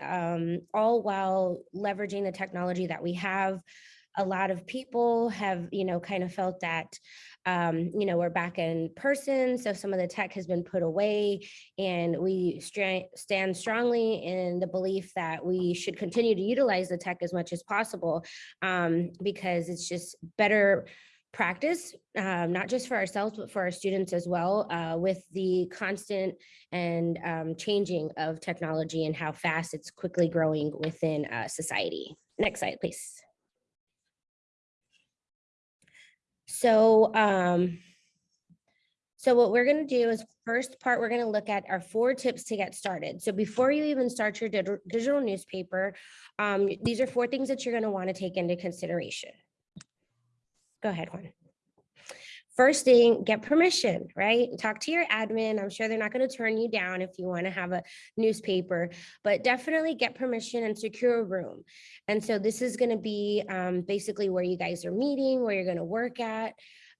um, all while leveraging the technology that we have. A lot of people have, you know, kind of felt that, um, you know, we're back in person. So some of the tech has been put away and we stand strongly in the belief that we should continue to utilize the tech as much as possible um, because it's just better practice, um, not just for ourselves, but for our students as well, uh, with the constant and um, changing of technology and how fast it's quickly growing within uh, society. Next slide, please. So, um, so what we're going to do is first part, we're going to look at our four tips to get started. So before you even start your digital newspaper, um, these are four things that you're going to want to take into consideration. Go ahead, Juan. First thing, get permission, right? Talk to your admin. I'm sure they're not going to turn you down if you want to have a newspaper, but definitely get permission and secure a room. And so this is going to be um, basically where you guys are meeting, where you're going to work at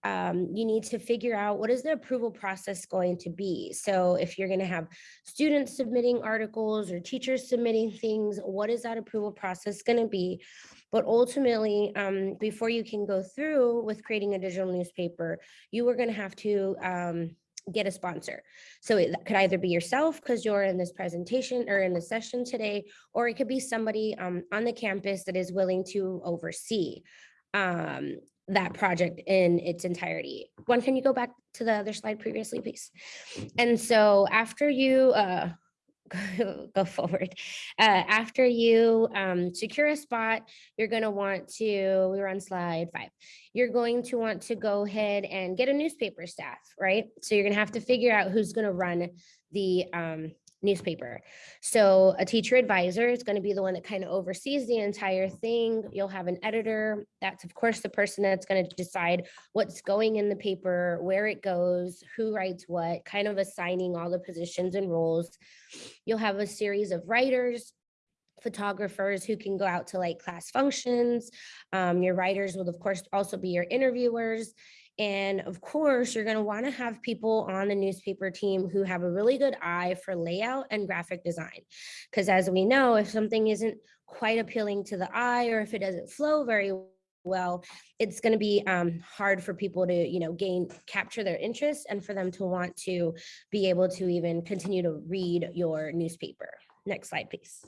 um, you need to figure out what is the approval process going to be. So if you're going to have students submitting articles or teachers submitting things, what is that approval process going to be? But ultimately, um, before you can go through with creating a digital newspaper, you are going to have to um, get a sponsor. So it could either be yourself because you're in this presentation or in the session today, or it could be somebody um, on the campus that is willing to oversee um, that project in its entirety. One, can you go back to the other slide previously, please? And so after you uh, go forward, uh, after you um, secure a spot, you're going to want to, we were on slide five, you're going to want to go ahead and get a newspaper staff, right? So you're going to have to figure out who's going to run the um, newspaper. So a teacher advisor is going to be the one that kind of oversees the entire thing. You'll have an editor. That's of course the person that's going to decide what's going in the paper, where it goes, who writes what, kind of assigning all the positions and roles. You'll have a series of writers, photographers who can go out to like class functions. Um, your writers will of course also be your interviewers and of course, you're going to want to have people on the newspaper team who have a really good eye for layout and graphic design. Because as we know, if something isn't quite appealing to the eye or if it doesn't flow very well, it's going to be um, hard for people to, you know, gain, capture their interest and for them to want to be able to even continue to read your newspaper. Next slide, please.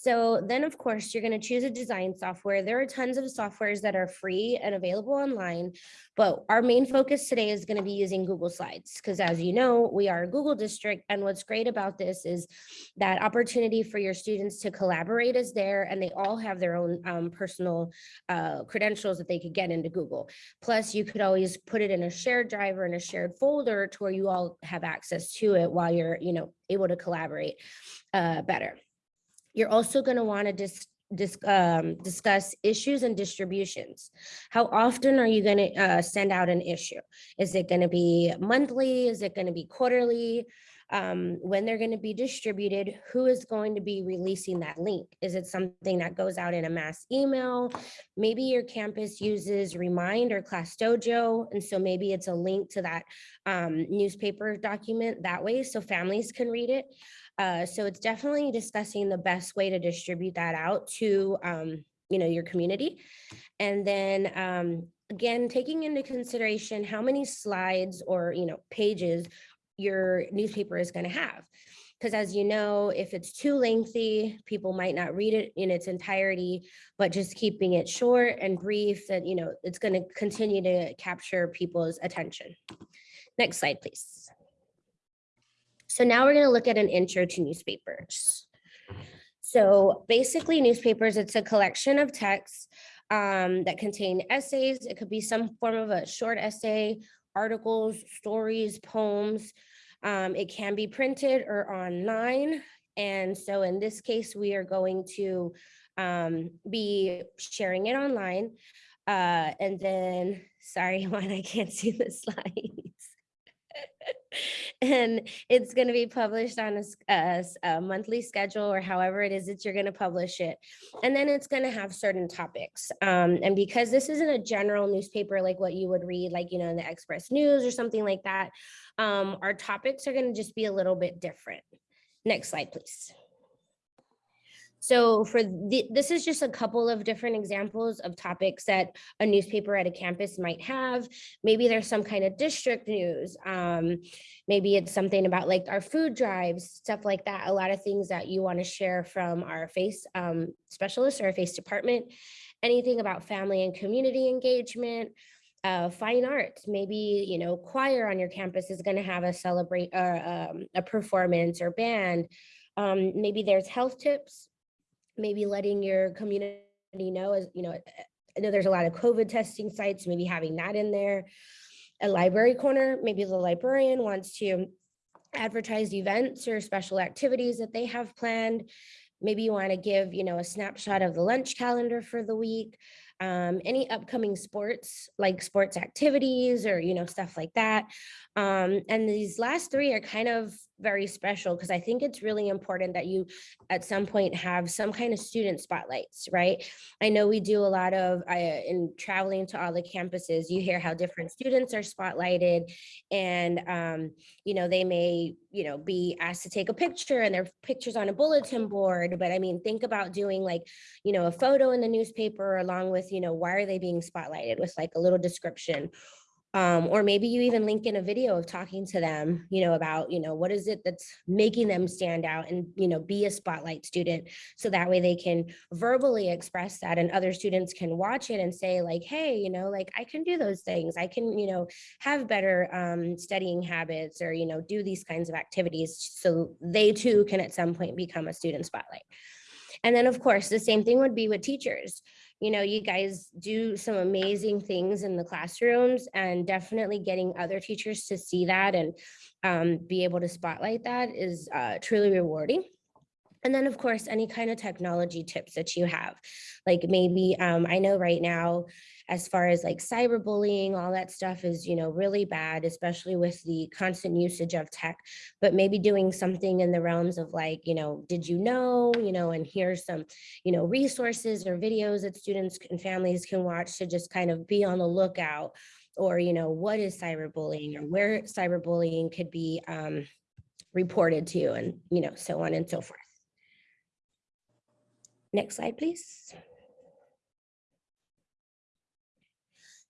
So then of course you're going to choose a design software. There are tons of softwares that are free and available online, but our main focus today is going to be using Google Slides because as you know, we are a Google district. And what's great about this is that opportunity for your students to collaborate is there and they all have their own um, personal uh, credentials that they could get into Google. Plus you could always put it in a shared drive or in a shared folder to where you all have access to it while you're, you know, able to collaborate uh, better. You're also going to want to dis, um, discuss issues and distributions. How often are you going to uh, send out an issue? Is it going to be monthly? Is it going to be quarterly? Um, when they're going to be distributed, who is going to be releasing that link? Is it something that goes out in a mass email? Maybe your campus uses Remind or ClassDojo, and so maybe it's a link to that um, newspaper document that way so families can read it. Uh, so it's definitely discussing the best way to distribute that out to, um, you know, your community. And then um, again, taking into consideration how many slides or, you know, pages your newspaper is going to have. Because as you know, if it's too lengthy, people might not read it in its entirety, but just keeping it short and brief that, you know, it's going to continue to capture people's attention. Next slide, please. So now we're going to look at an intro to newspapers. So basically newspapers, it's a collection of texts um, that contain essays. It could be some form of a short essay, articles, stories, poems. Um, it can be printed or online. And so in this case, we are going to um, be sharing it online. Uh, and then, sorry, Juan, I can't see the slides. and it's going to be published on a, a, a, monthly schedule or however it is that you're going to publish it. And then it's going to have certain topics. Um, and because this isn't a general newspaper like what you would read, like, you know, in the Express News or something like that, um, our topics are going to just be a little bit different. Next slide, please. So for the, this is just a couple of different examples of topics that a newspaper at a campus might have. Maybe there's some kind of district news. Um, maybe it's something about like our food drives, stuff like that. A lot of things that you want to share from our face um, specialist or our face department. Anything about family and community engagement. Uh, fine arts, maybe, you know, choir on your campus is going to have a celebrate uh, um, a performance or band. Um, maybe there's health tips, maybe letting your community know as, you know, I know there's a lot of COVID testing sites, maybe having that in there. A library corner, maybe the librarian wants to advertise events or special activities that they have planned. Maybe you want to give, you know, a snapshot of the lunch calendar for the week um, any upcoming sports, like sports activities or, you know, stuff like that. Um, and these last three are kind of very special because I think it's really important that you at some point have some kind of student spotlights, right? I know we do a lot of, I, in traveling to all the campuses, you hear how different students are spotlighted and, um, you know, they may, you know, be asked to take a picture and their pictures on a bulletin board. But I mean, think about doing like, you know, a photo in the newspaper along with, you know, why are they being spotlighted with like a little description um, or maybe you even link in a video of talking to them, you know, about, you know, what is it that's making them stand out and, you know, be a spotlight student. So that way they can verbally express that and other students can watch it and say like, hey, you know, like I can do those things. I can, you know, have better um, studying habits or, you know, do these kinds of activities. So they too can at some point become a student spotlight. And then of course, the same thing would be with teachers you know, you guys do some amazing things in the classrooms and definitely getting other teachers to see that and um, be able to spotlight that is uh, truly rewarding. And then of course, any kind of technology tips that you have, like maybe um, I know right now, as far as like cyberbullying, all that stuff is, you know, really bad, especially with the constant usage of tech, but maybe doing something in the realms of like, you know, did you know, you know, and here's some, you know, resources or videos that students and families can watch to just kind of be on the lookout or, you know, what is cyberbullying or where cyberbullying could be um, reported to and, you know, so on and so forth. Next slide, please.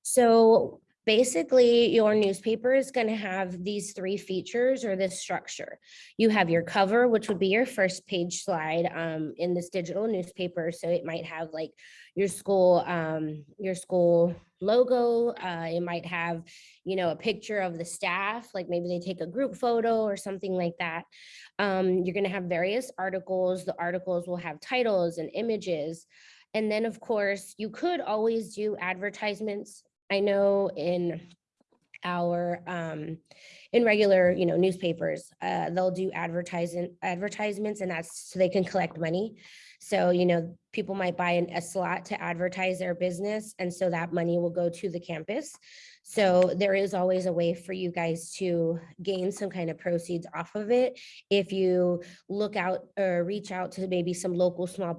So basically your newspaper is going to have these three features or this structure. You have your cover, which would be your first page slide um, in this digital newspaper. So it might have like your school, um, your school logo. Uh, it might have, you know, a picture of the staff, like maybe they take a group photo or something like that. Um, you're going to have various articles. The articles will have titles and images. And then of course, you could always do advertisements. I know in our um, in regular, you know, newspapers, uh, they'll do advertising advertisements and that's so they can collect money. So, you know, people might buy an, a slot to advertise their business. And so that money will go to the campus. So there is always a way for you guys to gain some kind of proceeds off of it. If you look out or reach out to maybe some local small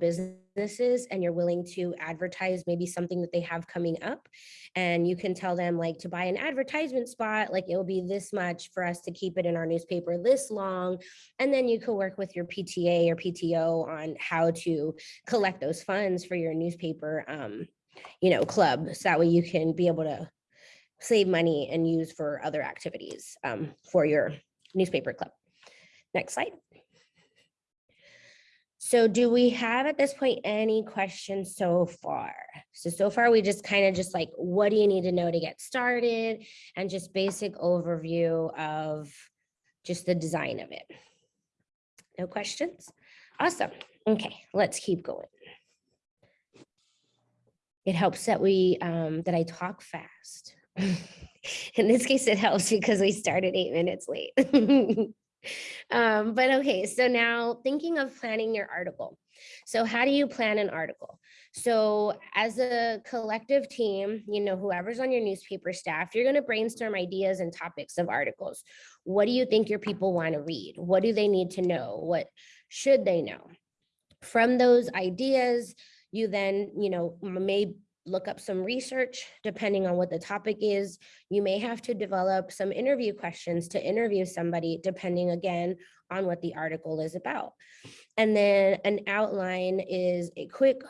businesses and you're willing to advertise maybe something that they have coming up and you can tell them like to buy an advertisement spot, like it'll be this much for us to keep it in our newspaper this long. And then you can work with your PTA or PTO on how to collect those funds for your newspaper, um, you know, club. So that way you can be able to save money and use for other activities um, for your newspaper club. Next slide. So do we have at this point any questions so far? So, so far we just kind of just like, what do you need to know to get started? And just basic overview of just the design of it. No questions? Awesome. Okay, let's keep going. It helps that we, um, that I talk fast. In this case, it helps because we started eight minutes late. um, but okay, so now thinking of planning your article. So how do you plan an article? So as a collective team, you know, whoever's on your newspaper staff, you're going to brainstorm ideas and topics of articles. What do you think your people want to read? What do they need to know? What should they know? From those ideas, you then, you know, may look up some research depending on what the topic is. You may have to develop some interview questions to interview somebody depending again on what the article is about. And then an outline is a quick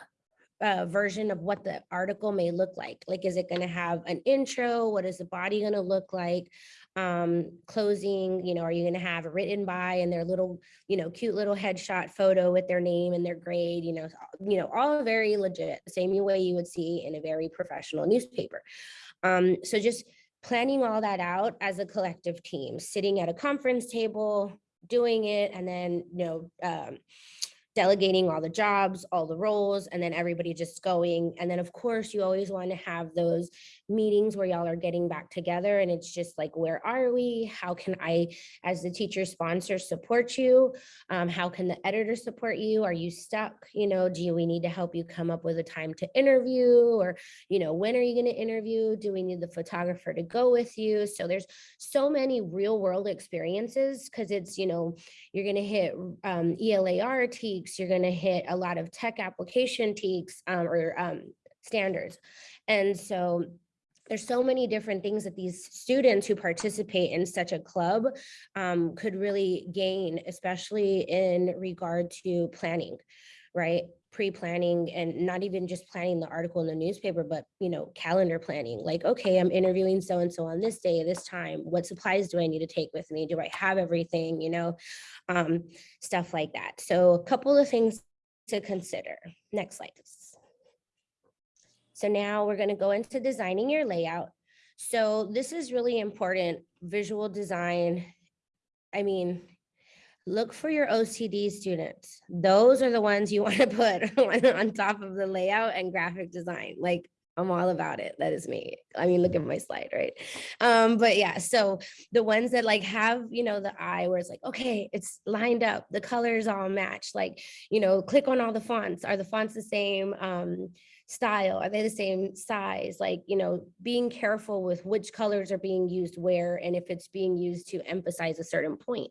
uh, version of what the article may look like. Like, is it going to have an intro? What is the body going to look like? Um, closing, you know, are you going to have a written by and their little, you know, cute little headshot photo with their name and their grade, you know, you know, all very legit, same way you would see in a very professional newspaper. Um, so just planning all that out as a collective team, sitting at a conference table, doing it, and then, you know, um, delegating all the jobs, all the roles, and then everybody just going. And then of course, you always want to have those meetings where y'all are getting back together and it's just like, where are we? How can I, as the teacher sponsor, support you? Um, how can the editor support you? Are you stuck? You know, do we need to help you come up with a time to interview? Or, you know, when are you going to interview? Do we need the photographer to go with you? So there's so many real world experiences because it's, you know, you're going to hit um, ELAR You're going to hit a lot of tech application TEKS um, or um, standards. And so there's so many different things that these students who participate in such a club um, could really gain, especially in regard to planning, right? Pre-planning and not even just planning the article in the newspaper, but you know, calendar planning. Like, okay, I'm interviewing so-and-so on this day, this time. What supplies do I need to take with me? Do I have everything? You know, um, stuff like that. So a couple of things to consider. Next slide. So now we're gonna go into designing your layout. So this is really important, visual design. I mean, look for your OCD students. Those are the ones you wanna put on top of the layout and graphic design. Like I'm all about it. That is me. I mean, look at my slide, right? Um, but yeah, so the ones that like have, you know, the eye where it's like, okay, it's lined up, the colors all match, like, you know, click on all the fonts. Are the fonts the same? Um, style? Are they the same size? Like, you know, being careful with which colors are being used where and if it's being used to emphasize a certain point.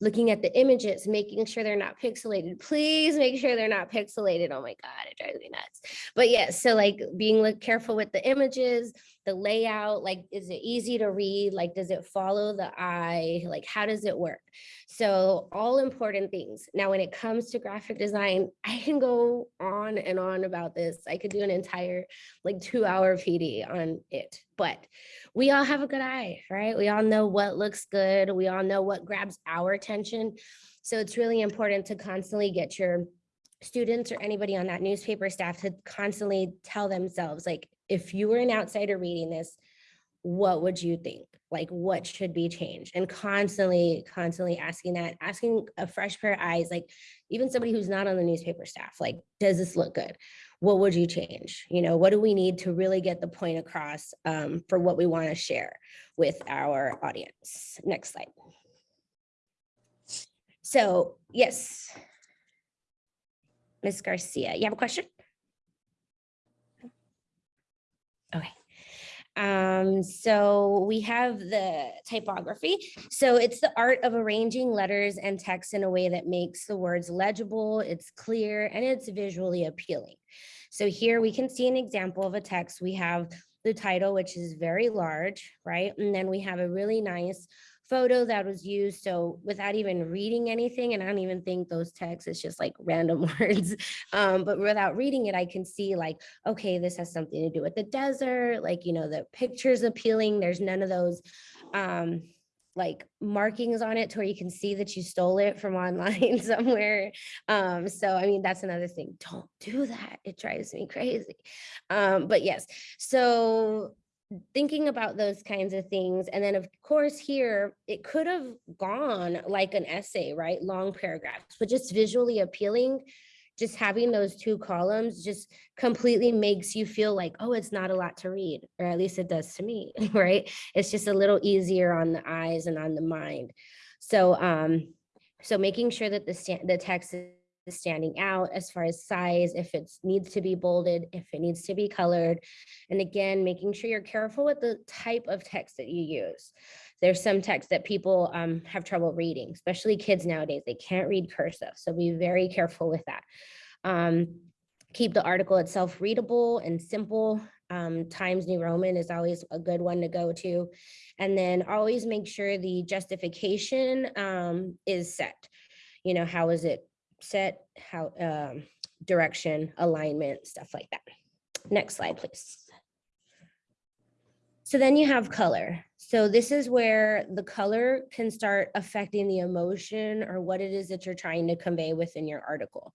Looking at the images, making sure they're not pixelated. Please make sure they're not pixelated. Oh my God, it drives me nuts. But yes, yeah, so like being like careful with the images, the layout, like, is it easy to read? Like, does it follow the eye? Like, how does it work? So all important things. Now, when it comes to graphic design, I can go on and on about this. I could do an entire like two hour PD on it, but we all have a good eye, right? We all know what looks good. We all know what grabs our attention. So it's really important to constantly get your students or anybody on that newspaper staff to constantly tell themselves like, if you were an outsider reading this, what would you think? Like what should be changed? And constantly, constantly asking that, asking a fresh pair of eyes, like even somebody who's not on the newspaper staff, like, does this look good? What would you change? You know, what do we need to really get the point across um, for what we wanna share with our audience? Next slide. So yes, Ms. Garcia, you have a question? Okay. Um, so we have the typography. So it's the art of arranging letters and text in a way that makes the words legible, it's clear, and it's visually appealing. So here we can see an example of a text. We have the title, which is very large, right? And then we have a really nice photo that was used. So without even reading anything, and I don't even think those texts, it's just like random words. Um, but without reading it, I can see like, okay, this has something to do with the desert. Like, you know, the picture's appealing. There's none of those um, like markings on it to where you can see that you stole it from online somewhere. Um, so, I mean, that's another thing. Don't do that. It drives me crazy. Um, but yes, so thinking about those kinds of things. And then of course here, it could have gone like an essay, right? Long paragraphs, but just visually appealing, just having those two columns just completely makes you feel like, oh, it's not a lot to read, or at least it does to me, right? It's just a little easier on the eyes and on the mind. So, um, so making sure that the, the text standing out as far as size, if it needs to be bolded, if it needs to be colored. And again, making sure you're careful with the type of text that you use. There's some text that people um, have trouble reading, especially kids nowadays. They can't read cursive, so be very careful with that. Um, keep the article itself readable and simple. Um, Times New Roman is always a good one to go to. And then always make sure the justification um, is set. You know, how is it set, how um, direction, alignment, stuff like that. Next slide, please. So then you have color. So this is where the color can start affecting the emotion or what it is that you're trying to convey within your article.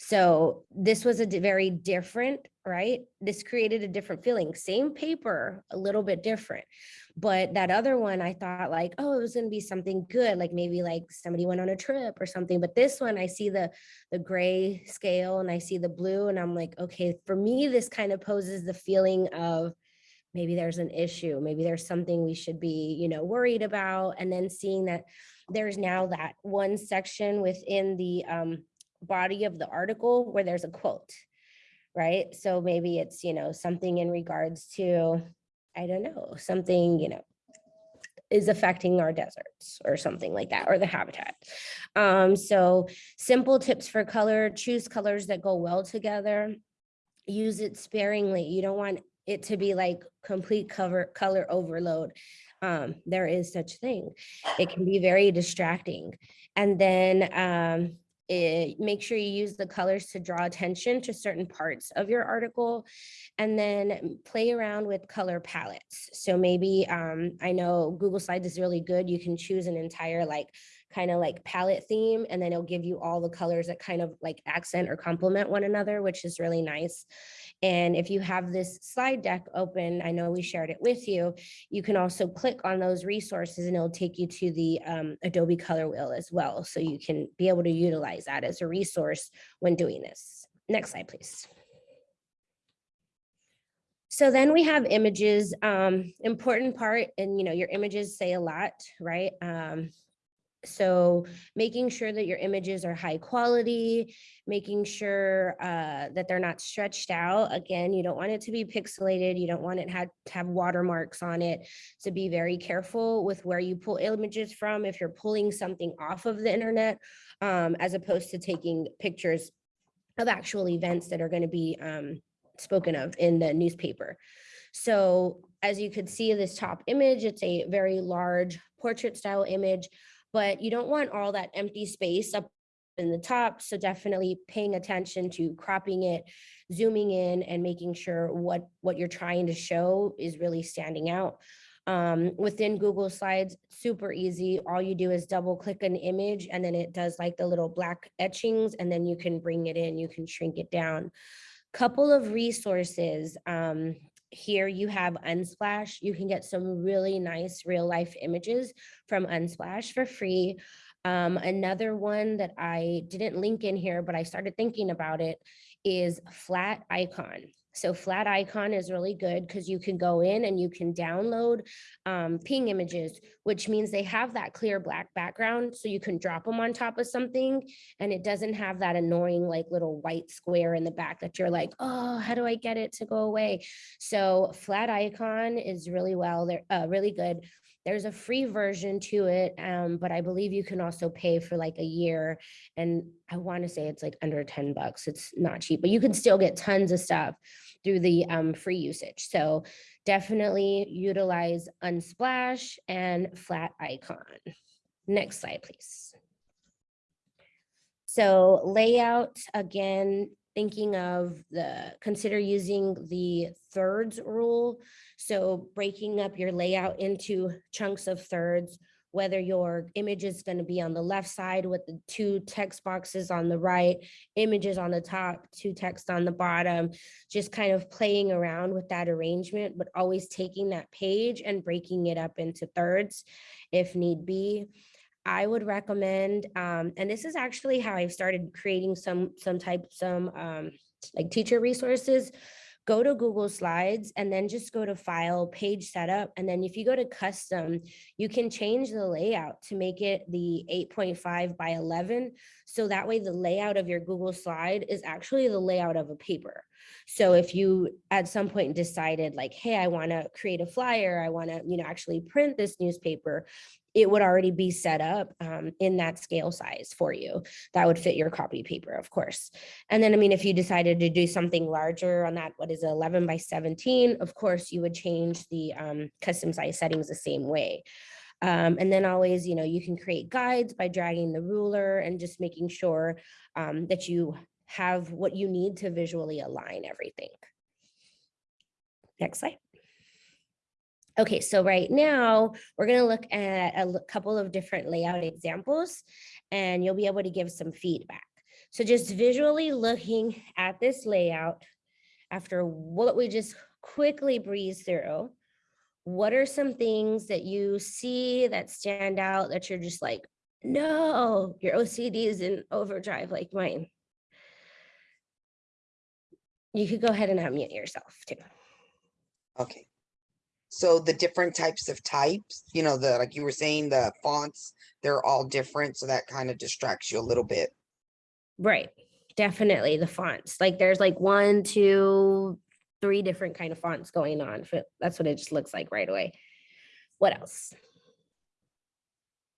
So this was a very different, right? This created a different feeling, same paper, a little bit different. But that other one, I thought like, oh, it was gonna be something good, like maybe like somebody went on a trip or something. But this one, I see the the gray scale and I see the blue and I'm like, okay, for me, this kind of poses the feeling of maybe there's an issue, maybe there's something we should be, you know, worried about. And then seeing that there's now that one section within the um, body of the article where there's a quote, right? So maybe it's, you know, something in regards to, I don't know, something, you know, is affecting our deserts or something like that, or the habitat. Um, so simple tips for color, choose colors that go well together. Use it sparingly. You don't want it to be like complete cover color overload. Um, there is such thing. It can be very distracting. And then um, it, make sure you use the colors to draw attention to certain parts of your article and then play around with color palettes. So maybe um, I know Google Slides is really good. You can choose an entire like kind of like palette theme and then it'll give you all the colors that kind of like accent or complement one another, which is really nice. And if you have this slide deck open, I know we shared it with you, you can also click on those resources and it'll take you to the um, Adobe Color Wheel as well. So you can be able to utilize that as a resource when doing this. Next slide, please. So then we have images, um, important part, and you know, your images say a lot, right? Um, so making sure that your images are high quality, making sure uh, that they're not stretched out. Again, you don't want it to be pixelated. You don't want it had to have watermarks on it. So be very careful with where you pull images from. If you're pulling something off of the internet, um, as opposed to taking pictures of actual events that are going to be um, spoken of in the newspaper. So as you could see this top image, it's a very large portrait style image but you don't want all that empty space up in the top. So definitely paying attention to cropping it, zooming in and making sure what, what you're trying to show is really standing out. Um, within Google Slides, super easy. All you do is double click an image and then it does like the little black etchings and then you can bring it in, you can shrink it down. Couple of resources. Um, here you have Unsplash. You can get some really nice real life images from Unsplash for free. Um, another one that I didn't link in here, but I started thinking about it is Flaticon. So Flaticon is really good because you can go in and you can download um, PNG images, which means they have that clear black background. So you can drop them on top of something and it doesn't have that annoying like little white square in the back that you're like, oh, how do I get it to go away? So Flaticon is really well, they're uh, really good. There's a free version to it, um, but I believe you can also pay for like a year. And I want to say it's like under 10 bucks. It's not cheap, but you can still get tons of stuff through the um, free usage. So definitely utilize Unsplash and Flaticon. Next slide, please. So layout, again, thinking of the, consider using the thirds rule. So breaking up your layout into chunks of thirds, whether your image is going to be on the left side with the two text boxes on the right, images on the top, two text on the bottom, just kind of playing around with that arrangement, but always taking that page and breaking it up into thirds if need be. I would recommend, um, and this is actually how I've started creating some some type some um, like teacher resources. Go to Google Slides and then just go to File, Page Setup, and then if you go to Custom, you can change the layout to make it the 8.5 by 11. So that way, the layout of your Google Slide is actually the layout of a paper. So if you at some point decided like, hey, I want to create a flyer, I want to, you know, actually print this newspaper, it would already be set up um, in that scale size for you. That would fit your copy paper, of course. And then, I mean, if you decided to do something larger on that, what is it, 11 by 17, of course, you would change the um, custom size settings the same way. Um, and then always, you know, you can create guides by dragging the ruler and just making sure um, that you have what you need to visually align everything. Next slide. Okay, so right now we're going to look at a couple of different layout examples and you'll be able to give some feedback. So just visually looking at this layout after what we just quickly breeze through, what are some things that you see that stand out that you're just like, no, your OCD is in overdrive like mine? You could go ahead and unmute yourself too. Okay. So the different types of types, you know, the, like you were saying, the fonts, they're all different. So that kind of distracts you a little bit. Right, definitely the fonts. Like there's like one, two, three different kind of fonts going on. That's what it just looks like right away. What else?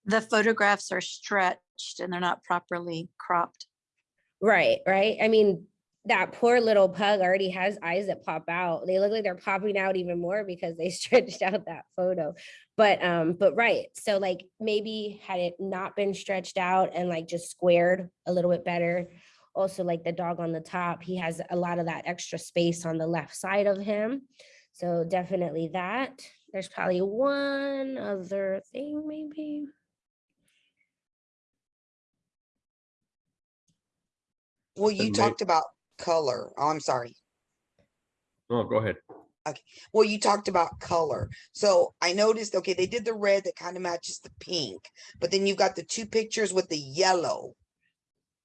The photographs are stretched and they're not properly cropped. Right, right. I mean, that poor little pug already has eyes that pop out. They look like they're popping out even more because they stretched out that photo. But um, but right. So like maybe had it not been stretched out and like just squared a little bit better. Also like the dog on the top, he has a lot of that extra space on the left side of him. So definitely that. There's probably one other thing maybe. Well, you talked about color. Oh, I'm sorry. Oh, go ahead. Okay. Well, you talked about color. So I noticed, okay, they did the red that kind of matches the pink, but then you've got the two pictures with the yellow.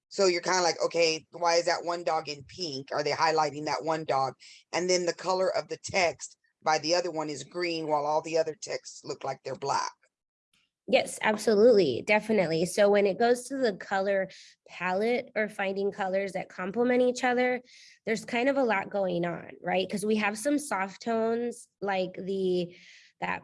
So you're kind of like, okay, why is that one dog in pink? Are they highlighting that one dog? And then the color of the text by the other one is green while all the other texts look like they're black. Yes, absolutely, definitely. So when it goes to the color palette or finding colors that complement each other, there's kind of a lot going on, right? Because we have some soft tones like the that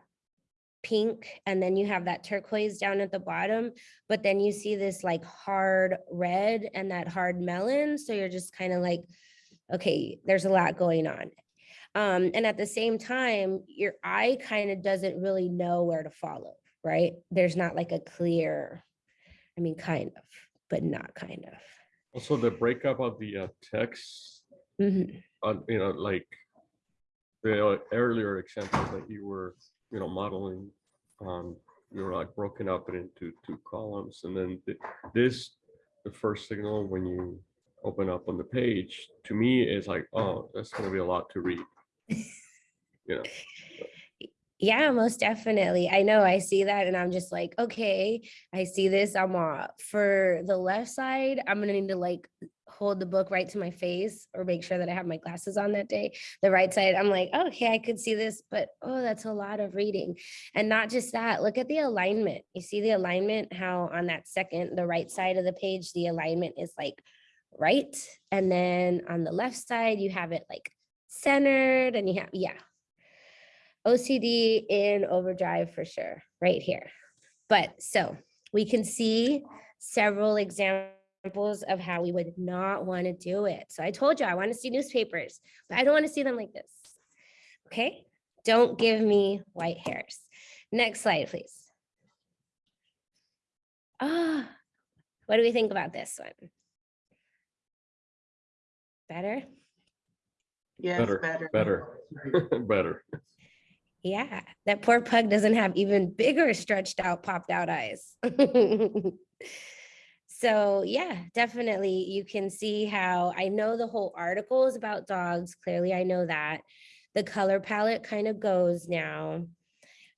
pink and then you have that turquoise down at the bottom, but then you see this like hard red and that hard melon. So you're just kind of like, okay, there's a lot going on. Um, and at the same time, your eye kind of doesn't really know where to follow, right? There's not like a clear, I mean, kind of, but not kind of. Also, the breakup of the uh, text, Mhm. uh, you know, like the earlier examples that you were, you know, modeling, um, you were like broken up into two columns, and then thi- this, the first signal when you open up on the page, to me, is like, oh, that's gonna be a lot to read. You know, Yeah, most definitely. I know I see that and I'm just like, okay, I see this. I'm for the left side, I'm gonna need to like hold the book right to my face or make sure that I have my glasses on that day. The right side, I'm like, okay, I could see this, but oh, that's a lot of reading. And not just that, look at the alignment. You see the alignment, how on that second, the right side of the page, the alignment is like right. And then on the left side, you have it like centered and you have, yeah, OCD in overdrive for sure, right here. But so we can see several examples of how we would not want to do it. So I told you I want to see newspapers, but I don't want to see them like this. Okay, don't give me white hairs. Next slide, please. Ah, what do we think about this one? Better? Yes, better, better. better, better. Yeah, that poor pug doesn't have even bigger stretched out, popped out eyes. So yeah, definitely you can see how I know the whole article is about dogs. Clearly, I know that. The color palette kind of goes now.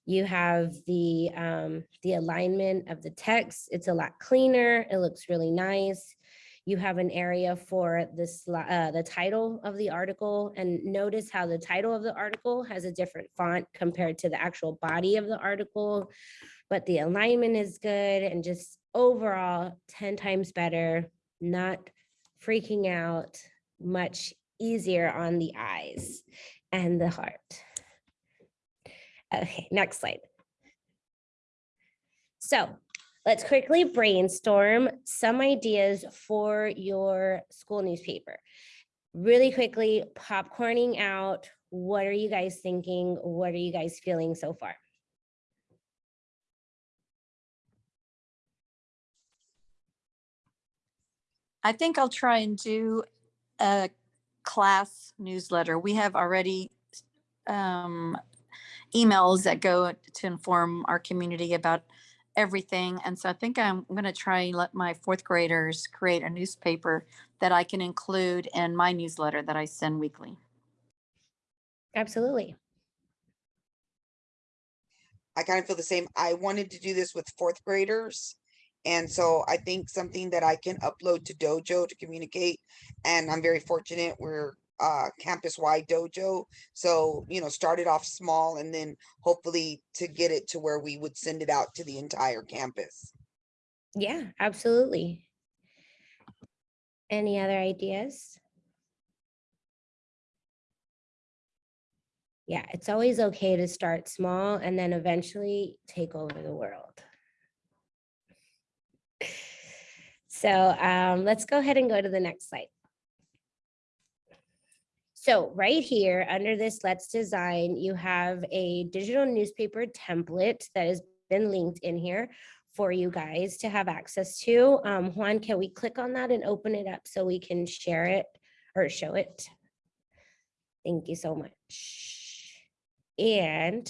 You have the um, the alignment of the text. It's a lot cleaner. It looks really nice. You have an area for this uh, the title of the article, and notice how the title of the article has a different font compared to the actual body of the article. But the alignment is good, and just overall 10 times better. Not freaking out, much easier on the eyes and the heart. Okay, next slide. So let's quickly brainstorm some ideas for your school newspaper. Really quickly, popcorning out. What are you guys thinking? What are you guys feeling so far? I think I'll try and do a class newsletter. We have already um, emails that go to inform our community about everything. And so I think I'm going to try and let my fourth graders create a newspaper that I can include in my newsletter that I send weekly. Absolutely. I kind of feel the same. I wanted to do this with fourth graders. And so I think something that I can upload to Dojo to communicate. And I'm very fortunate we're uh campus wide dojo. So, you know, started off small and then hopefully to get it to where we would send it out to the entire campus. Yeah, absolutely. Any other ideas? Yeah, it's always okay to start small and then eventually take over the world. So um, let's go ahead and go to the next slide. So right here, under this Let's Design, you have a digital newspaper template that has been linked in here for you guys to have access to. Um, Juan, can we click on that and open it up so we can share it or show it? Thank you so much. And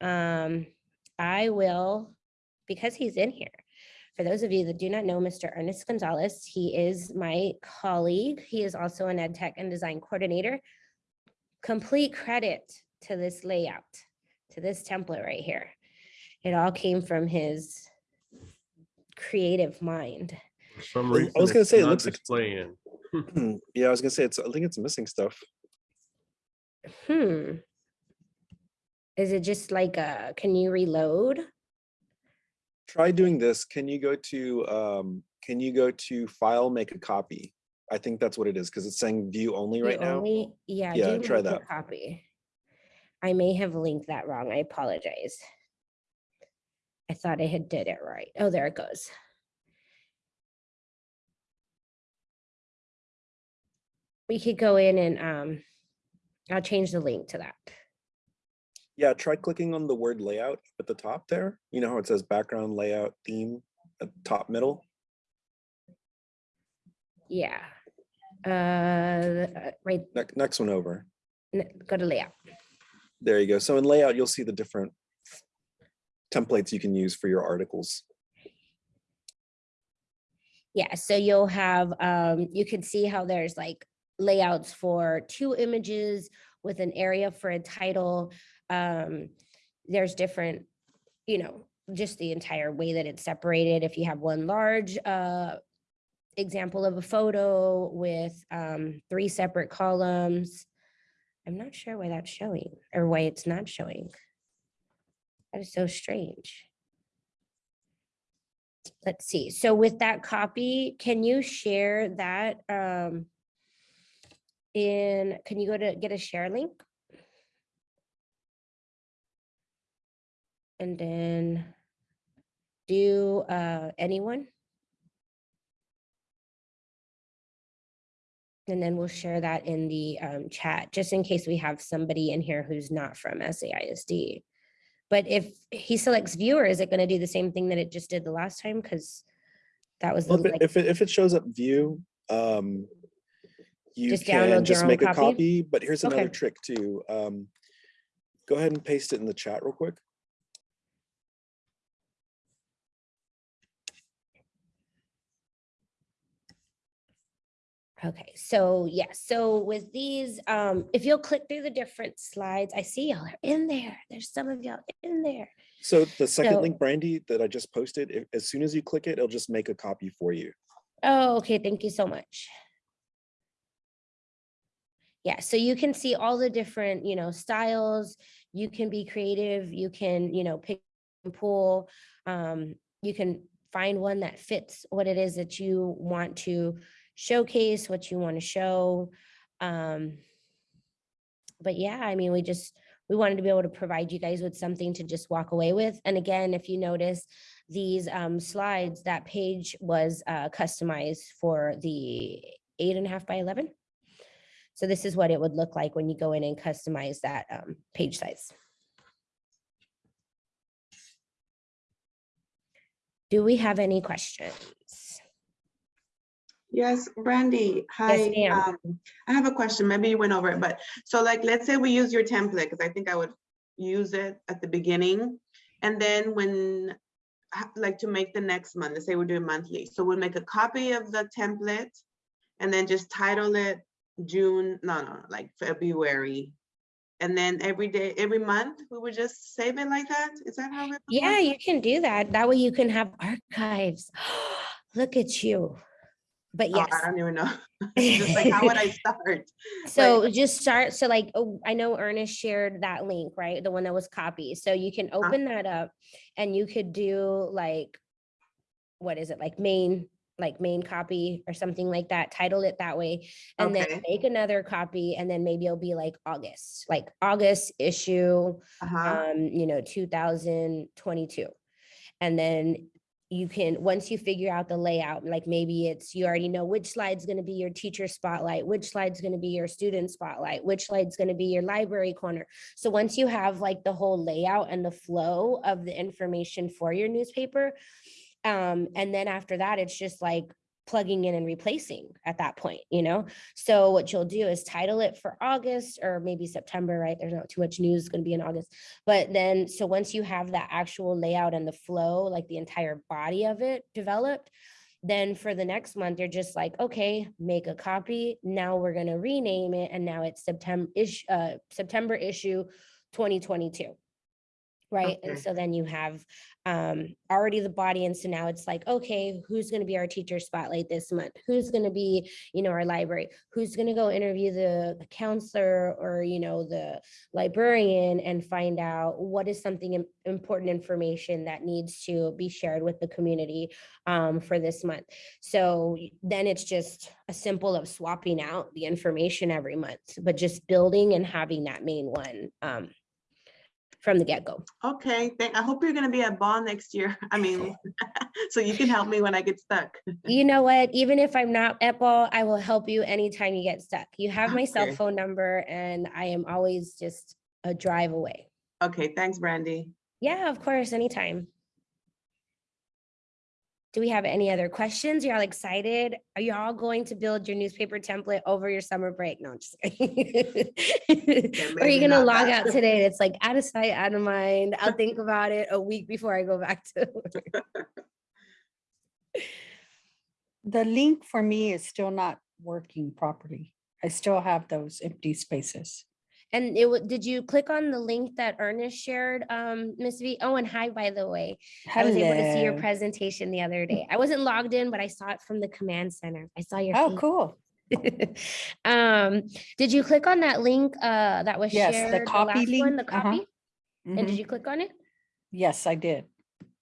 um, I will, because he's in here, for those of you that do not know Mr. Ernest Gonzalez, he is my colleague. He is also an ed tech and design coordinator. Complete credit to this layout, to this template right here. It all came from his creative mind. For some I was gonna say, it not looks like it's- yeah, I was gonna say it's. I think it's missing stuff. Hmm. Is it just like a, can you reload? Try doing this. Can you go to um? Can you go to File, make a copy? I think that's what it is because it's saying View only right now. only- Yeah. Yeah, do try that. Copy. I may have linked that wrong. I apologize. I thought I had did it right. Oh, there it goes. We could go in and um, I'll change the link to that. Yeah, try clicking on the word layout at the top there. You know how it says background layout theme at the top middle. Yeah. Uh, right, Next next one over. n- go to layout. There you go. So in layout, you'll see the different templates you can use for your articles. Yeah, so you'll have, um, you can see how there's like layouts for two images with an area for a title. Um, there's different, you know, just the entire way that it's separated. If you have one large, uh, example of a photo with, um, three separate columns. I'm not sure why that's showing or why it's not showing. That is so strange let's see, so with that copy, can you share that um in, can you go to get a share link? And then do uh anyone? And then we'll share that in the um chat, just in case we have somebody in here who's not from SAISD. But if he selects viewer, is it gonna do the same thing that it just did the last time? Because that was the Well, if it, like, if it, if it shows up view, um, you Just can just make a copy? copy, but here's another Okay. trick too. Um, go ahead and paste it in the chat real quick. Okay, so yes, so with these, um, if you'll click through the different slides, I see y'all are in there. There's some of y'all in there. So the second So- link, Brandy, that I just posted, as soon as you click it, it'll just make a copy for you. Oh, okay, thank you so much. Yeah, so you can see all the different, you know, styles. You can be creative, you can, you know, pick and pull. Um, you can find one that fits what it is that you want to showcase, what you want to show. Um, but yeah, I mean, we just, we wanted to be able to provide you guys with something to just walk away with. And again, if you notice these um, slides, that page was uh, customized for the eight and a half by 11. So this is what it would look like when you go in and customize that um, page size. Do we have any questions? Yes, Brandy, hi. ma'am. um, I have a question, maybe you went over it, but so like, let's say we use your template, because I think I would use it at the beginning. And then when, like to make the next month, let's say we're doing monthly, so we'll make a copy of the template and then just title it June, no, no, like February. And then every day, every month, we would just save it like that? Is that how it? Yeah, you can do that. That way you can have archives. Look at you. But Oh, yes. I don't even know. Just like, how would I start? So just start, so like, oh, I know Ernest shared that link, right? The one that was copied. So you can Uh-huh. open that up and you could do like, what is it, like main, like main copy or something like that, title it that way. And then make another copy and then maybe it'll be like August, like August issue, Uh-huh. um, you know, two thousand twenty-two. And then you can, once you figure out the layout, like maybe it's, you already know which slide's gonna be your teacher spotlight, which slide's gonna be your student spotlight, which slide's gonna be your library corner. So once you have like the whole layout and the flow of the information for your newspaper, um, and then after that, it's just like plugging in and replacing at that point, you know? So what you'll do is title it for August or maybe September, right? There's not too much news going to be in August. But then, so once you have that actual layout and the flow, like the entire body of it developed, then for the next month, you're just like, okay, make a copy. Now we're going to rename it. And now it's September, ish, uh, September issue 2022 right? Okay. And so then you have um, already the body. And so now it's like, okay, who's going to be our teacher spotlight this month? Who's going to be, you know, our library? Who's going to go interview the, counselor or, you know, the librarian and find out what is something important information that needs to be shared with the community um, for this month. So then it's just a simple of swapping out the information every month, but just building and having that main one. Um, from the get-go. Okay, thank, I hope you're gonna be at ball next year. I mean, so you can help me when I get stuck. You know what? Even if I'm not at ball, I will help you anytime you get stuck. You have my cell phone number and I am always just a drive away. Okay, thanks, Brandy. Yeah, of course, anytime. Do we have any other questions? You're all excited? Are you all going to build your newspaper template over your summer break? No, I'm just kidding. Or are you gonna log that. out today? It's like out of sight, out of mind. I'll think about it a week before I go back to. The link for me is still not working properly. I still have those empty spaces. And it, did you click on the link that Ernest shared, um, Miss V? Oh, and hi, by the way. I was able to see your presentation the other day. I wasn't logged in, but I saw it from the command center. I saw your. Oh, cool. Um, did you click on that link, uh, that was Yes, the shared? copy last one, The link, uh-huh. copy? And did Mhm. you click on it? Yes, I did.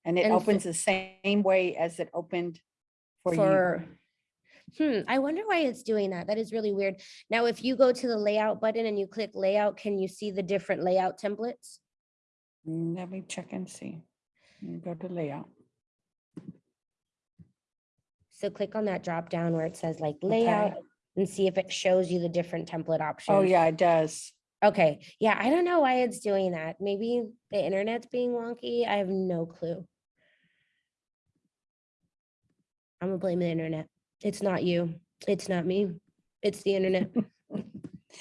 And it And so- opens the same way as it opened for you. Hmm, I wonder why it's doing that. That is really weird. Now, if you go to the layout button and you click layout, can you see the different layout templates? Let me check and see. Go to layout. So click on that drop down where it says like layout and see if it shows you the different template options. Oh, yeah, it does. Okay, yeah, I don't know why it's doing that. Maybe the internet's being wonky. I have no clue. I'm gonna blame the internet. It's not you. It's not me. It's the internet.